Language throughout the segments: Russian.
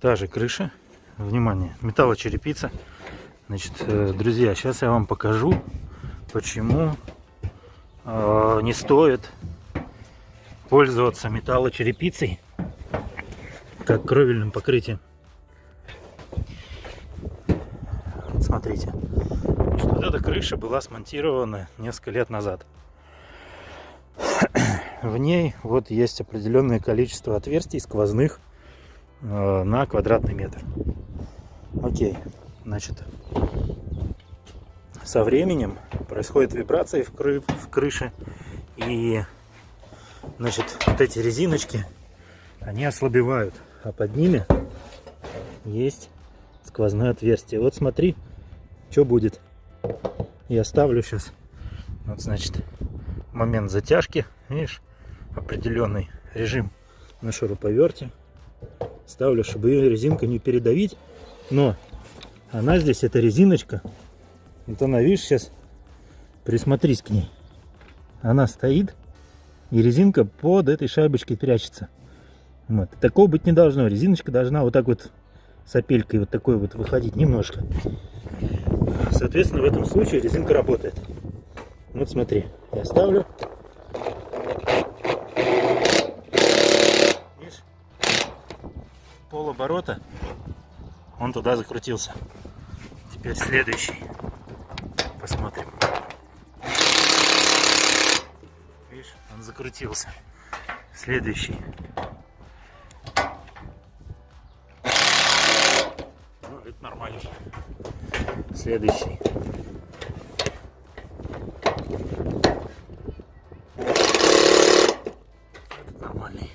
Та же крыша. Внимание, металлочерепица. Значит, э, друзья, сейчас я вам покажу, почему э, не стоит пользоваться металлочерепицей как кровельным покрытием. Вот смотрите, вот эта крыша была смонтирована несколько лет назад. В ней вот есть определенное количество отверстий сквозных на квадратный метр. Окей, значит, со временем происходит вибрация в, кры в крыше и значит вот эти резиночки они ослабевают а под ними есть сквозное отверстие. Вот смотри что будет. Я ставлю сейчас вот значит момент затяжки видишь определенный режим на шуруповерте ставлю чтобы ее резинка не передавить но она здесь эта резиночка вот она видишь сейчас присмотрись к ней она стоит и резинка под этой шайбочкой прячется вот. Такого быть не должно. Резиночка должна вот так вот с опелькой вот такой вот выходить немножко. Соответственно, в этом случае резинка работает. Вот смотри, я ставлю. Оборота, он туда закрутился. Теперь следующий. Посмотрим. Видишь, он закрутился. Следующий. нормально. Следующий. Нормальный.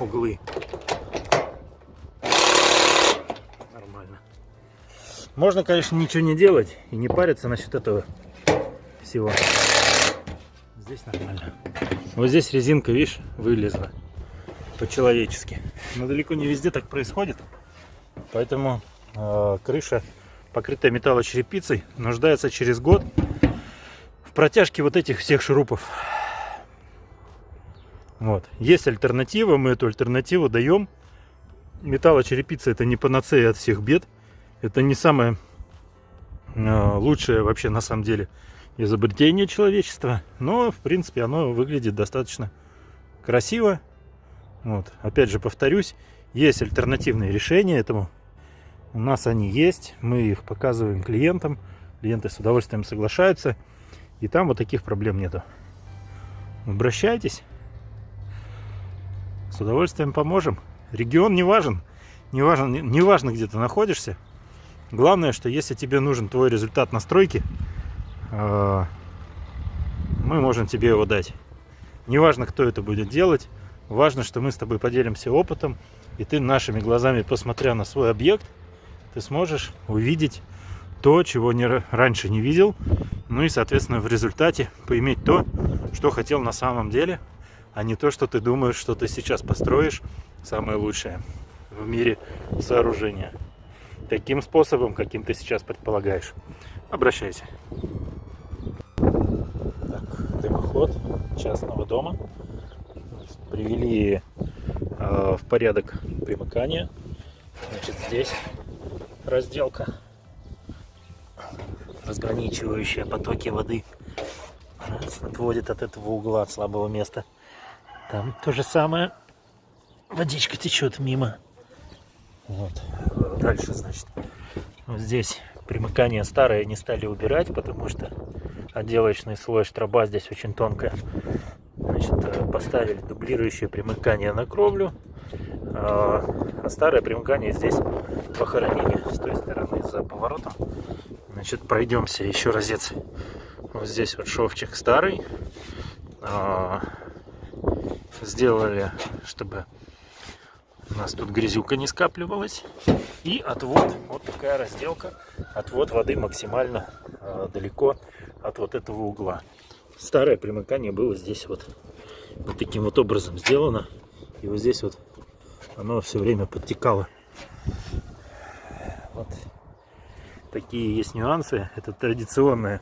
Углы. Нормально. Можно, конечно, ничего не делать и не париться насчет этого всего. Здесь нормально. Вот здесь резинка, видишь, вылезла по-человечески. Но далеко не везде так происходит. Поэтому э, крыша, покрытая металлочерепицей, нуждается через год в протяжке вот этих всех шурупов. Вот. Есть альтернатива, мы эту альтернативу даем. Металлочерепица это не панацея от всех бед. Это не самое э, лучшее вообще на самом деле изобретение человечества. Но в принципе оно выглядит достаточно красиво. Вот. Опять же повторюсь, есть альтернативные решения этому у нас они есть, мы их показываем клиентам, клиенты с удовольствием соглашаются, и там вот таких проблем нету. Обращайтесь, с удовольствием поможем. Регион не важен, не важно, не важно где ты находишься. Главное, что если тебе нужен твой результат настройки, э, мы можем тебе его дать. Неважно, кто это будет делать, важно, что мы с тобой поделимся опытом, и ты нашими глазами, посмотря на свой объект, ты сможешь увидеть то, чего не, раньше не видел, ну и, соответственно, в результате поиметь то, что хотел на самом деле, а не то, что ты думаешь, что ты сейчас построишь самое лучшее в мире сооружения. Таким способом, каким ты сейчас предполагаешь. Обращайся. Так, дымоход частного дома. Привели э, в порядок примыкания. Значит, здесь разделка, разграничивающая потоки воды, отводит от этого угла, от слабого места. Там то же самое, водичка течет мимо. Вот. Дальше, значит, вот здесь примыкание старое не стали убирать, потому что отделочный слой штроба здесь очень тонкая. Значит, э, поставили дублирующее примыкание на кровлю. А, а старое примыкание здесь похоронили с той стороны за поворотом. Значит, пройдемся еще разец. Вот здесь вот шовчик старый. А, сделали, чтобы у нас тут грязюка не скапливалась. И отвод, вот такая разделка. Отвод воды максимально а, далеко от вот этого угла. Старое примыкание было здесь вот, вот таким вот образом сделано. И вот здесь вот оно все время подтекало. Вот такие есть нюансы. Это традиционные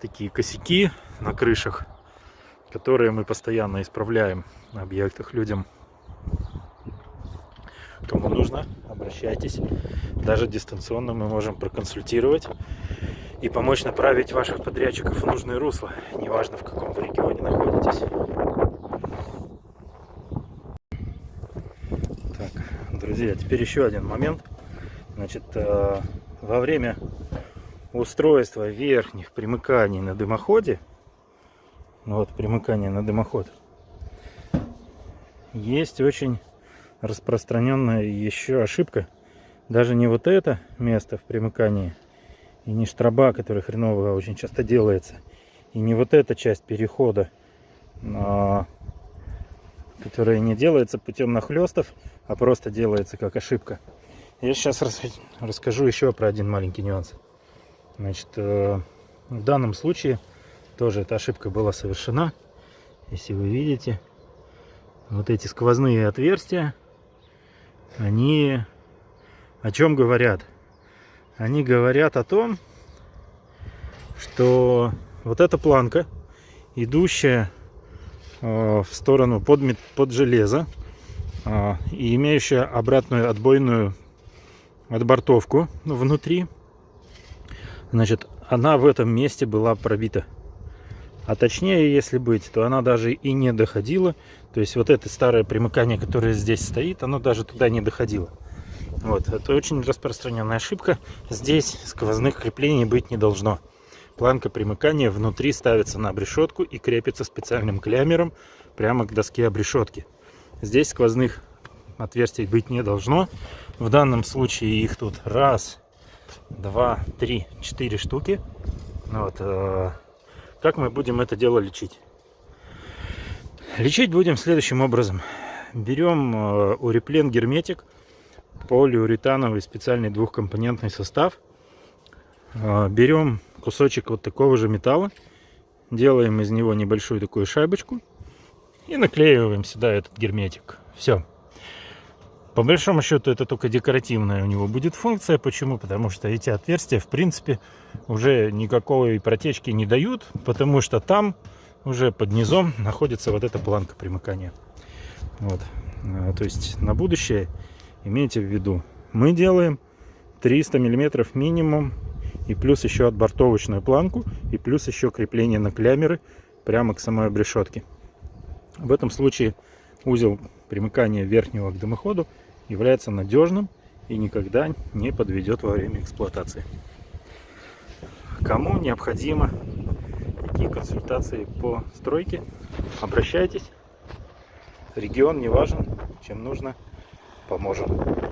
такие косяки на крышах, которые мы постоянно исправляем на объектах людям. Кому нужно, обращайтесь. Даже дистанционно мы можем проконсультировать и помочь направить ваших подрядчиков в нужное русло, неважно в каком вы регионе находитесь. Так, друзья, теперь еще один момент. Значит, э, во время устройства верхних примыканий на дымоходе, вот примыкание на дымоход, есть очень распространенная еще ошибка. Даже не вот это место в примыкании, и не штраба, который хреново очень часто делается, и не вот эта часть перехода, а, которая не делается путем нахлестов, а просто делается как ошибка. Я сейчас расскажу еще про один маленький нюанс. Значит, э, в данном случае тоже эта ошибка была совершена. Если вы видите, вот эти сквозные отверстия, они о чем говорят? Они говорят о том, что вот эта планка, идущая э, в сторону под, под железо э, и имеющая обратную отбойную отбортовку внутри, значит, она в этом месте была пробита. А точнее, если быть, то она даже и не доходила. То есть вот это старое примыкание, которое здесь стоит, оно даже туда не доходило. Вот, это очень распространенная ошибка. Здесь сквозных креплений быть не должно. Планка примыкания внутри ставится на обрешетку и крепится специальным клямером прямо к доске обрешетки. Здесь сквозных отверстий быть не должно. В данном случае их тут раз, два, три, четыре штуки. Вот, э, как мы будем это дело лечить? Лечить будем следующим образом. Берем э, уреплен герметик, полиуретановый специальный двухкомпонентный состав. Э, берем кусочек вот такого же металла, делаем из него небольшую такую шайбочку и наклеиваем сюда этот герметик. Все. По большому счету это только декоративная у него будет функция. Почему? Потому что эти отверстия в принципе уже никакой протечки не дают, потому что там уже под низом находится вот эта планка примыкания. Вот. А, то есть на будущее имейте в виду, мы делаем 300 миллиметров минимум и плюс еще отбортовочную планку и плюс еще крепление на клямеры прямо к самой обрешетке. В этом случае узел примыкания верхнего к дымоходу является надежным и никогда не подведет во время эксплуатации. Кому необходимо такие консультации по стройке, обращайтесь. Регион не важен, чем нужно, поможем.